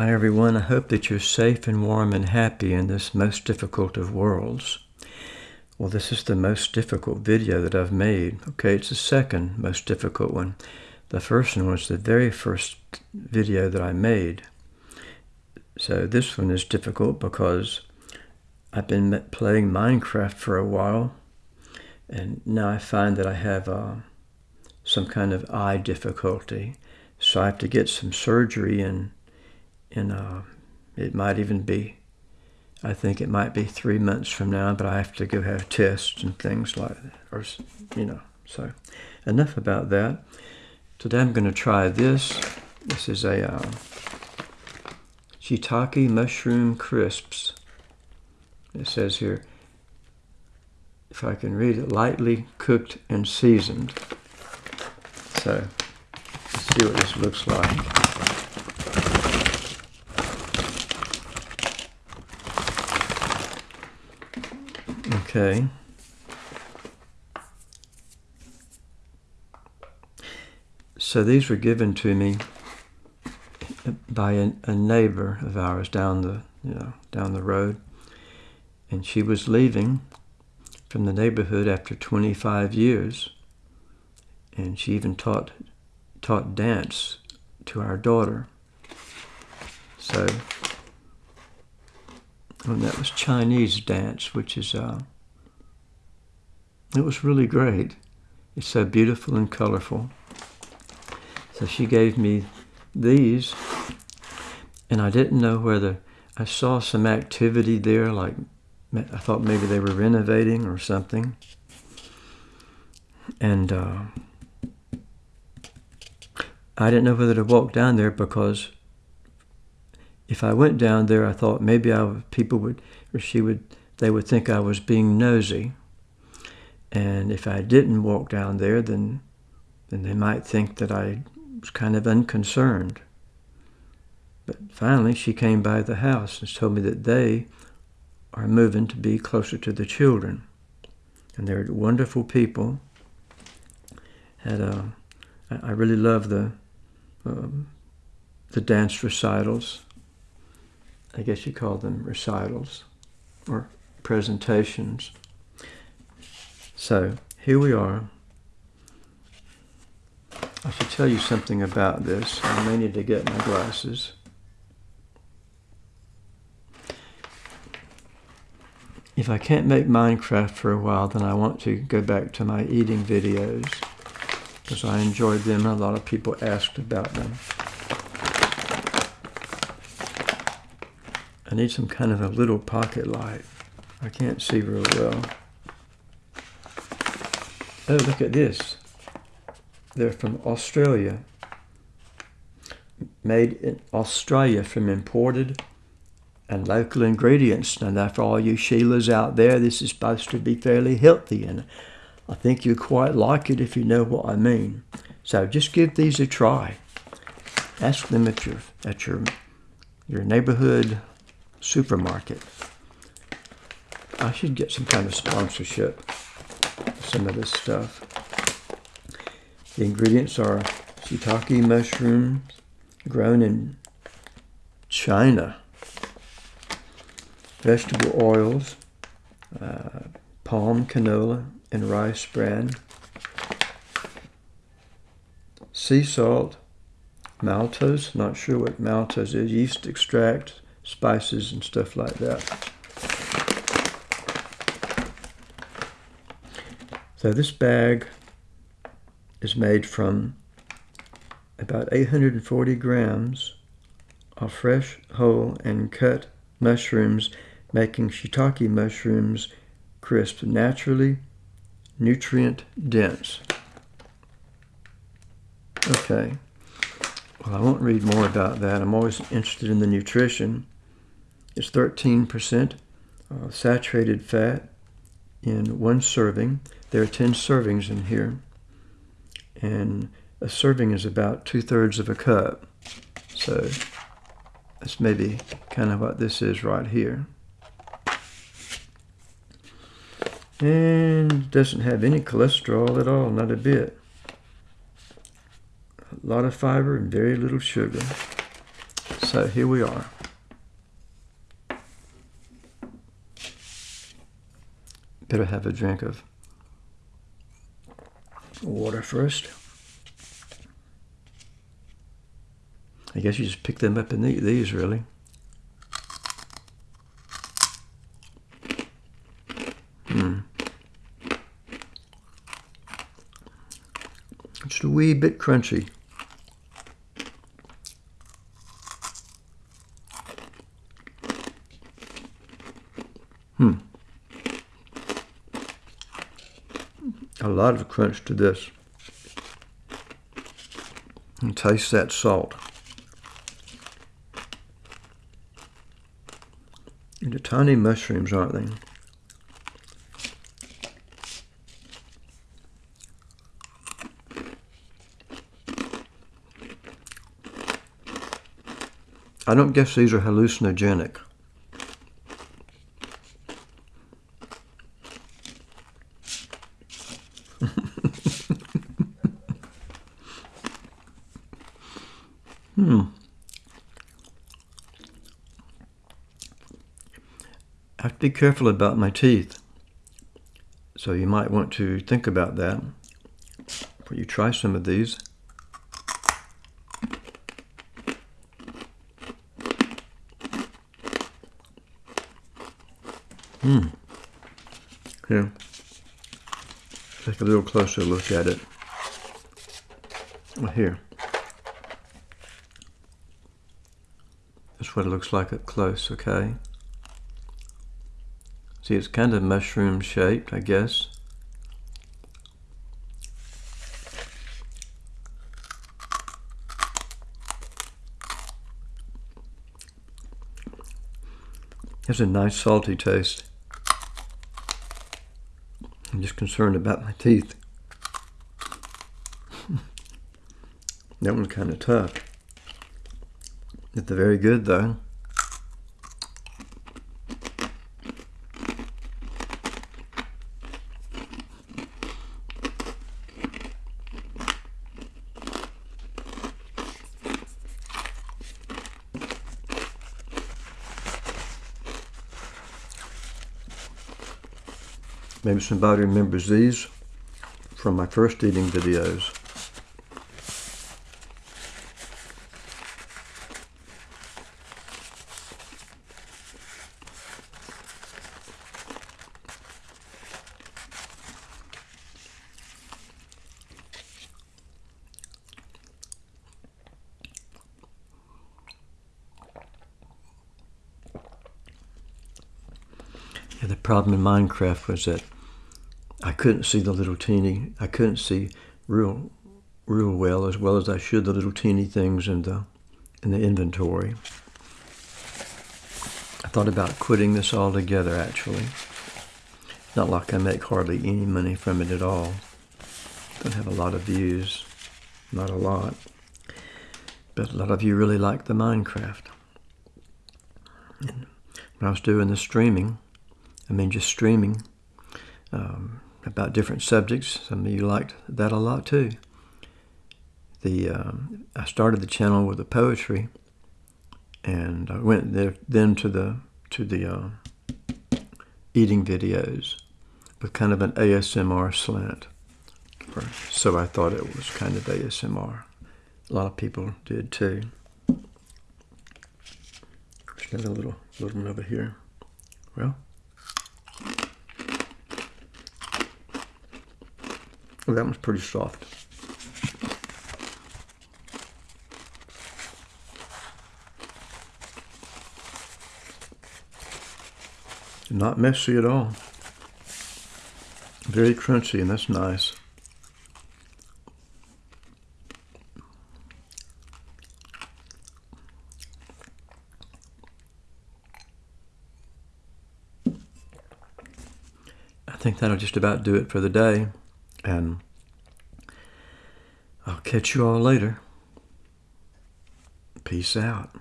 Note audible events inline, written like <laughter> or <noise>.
Hi everyone, I hope that you're safe and warm and happy in this most difficult of worlds. Well, this is the most difficult video that I've made. Okay, it's the second most difficult one. The first one was the very first video that I made. So this one is difficult because I've been playing Minecraft for a while and now I find that I have uh, some kind of eye difficulty. So I have to get some surgery and and uh, it might even be, I think it might be three months from now, but I have to go have tests and things like that, or, you know, so enough about that. Today I'm going to try this. This is a uh, shiitake mushroom crisps. It says here, if I can read it, lightly cooked and seasoned. So, let's see what this looks like. Okay. So these were given to me by a, a, neighbor of ours down the you know down the road, and she was leaving from the neighborhood after 25 years, and she even taught taught dance to our daughter. So, and that was Chinese dance, which is uh, it was really great. It's so beautiful and colorful. So she gave me these, and I didn't know whether I saw some activity there, like I thought maybe they were renovating or something. And uh, I didn't know whether to walk down there because if I went down there, I thought maybe I people would, or she would, they would think I was being nosy. And if I didn't walk down there, then, then they might think that I was kind of unconcerned. But finally, she came by the house and told me that they are moving to be closer to the children. And they're wonderful people. Had a, I really love the, um, the dance recitals. I guess you call them recitals or presentations. So here we are. I should tell you something about this. I may need to get my glasses. If I can't make Minecraft for a while, then I want to go back to my eating videos because I enjoyed them and a lot of people asked about them. I need some kind of a little pocket light. I can't see real well. Oh, look at this. They're from Australia. Made in Australia from imported and local ingredients. Now, for all you Sheilas out there, this is supposed to be fairly healthy, and I think you quite like it if you know what I mean. So just give these a try. Ask them at your at your your neighborhood supermarket. I should get some kind of sponsorship for some of this stuff. The ingredients are shiitake mushrooms grown in China, vegetable oils, uh, palm canola and rice bran, sea salt, maltose, not sure what maltose is, yeast extract, spices and stuff like that. So this bag is made from about 840 grams of fresh, whole, and cut mushrooms, making shiitake mushrooms crisp, naturally nutrient dense. Okay, well I won't read more about that. I'm always interested in the nutrition. It's 13% uh, saturated fat in one serving. There are 10 servings in here, and a serving is about two-thirds of a cup. So that's maybe kind of what this is right here. And doesn't have any cholesterol at all, not a bit. A lot of fiber and very little sugar. So here we are. Better have a drink of water first. I guess you just pick them up and eat these, really. Hmm. Just a wee bit crunchy. Hmm. A lot of crunch to this. And taste that salt. And the tiny mushrooms, aren't they? I don't guess these are hallucinogenic. Hmm. I have to be careful about my teeth. So you might want to think about that before you try some of these. Hmm. Here. Take a little closer look at it. Well, here. That's what it looks like up close, okay? See, it's kind of mushroom shaped, I guess. Has a nice salty taste. I'm just concerned about my teeth. <laughs> that one's kind of tough. It's very good though. Maybe somebody remembers these from my first eating videos. The problem in Minecraft was that I couldn't see the little teeny, I couldn't see real, real well as well as I should the little teeny things in the, in the inventory. I thought about quitting this altogether actually. Not like I make hardly any money from it at all. Don't have a lot of views, not a lot. But a lot of you really like the Minecraft. And when I was doing the streaming, I mean just streaming, um, about different subjects. Some of you liked that a lot too. The um, I started the channel with the poetry, and I went there then to the to the uh, eating videos with kind of an ASMR slant. So I thought it was kind of ASMR. A lot of people did too. There's got a little little one over here. Well. That one's pretty soft. Not messy at all. Very crunchy, and that's nice. I think that'll just about do it for the day. And I'll catch you all later. Peace out.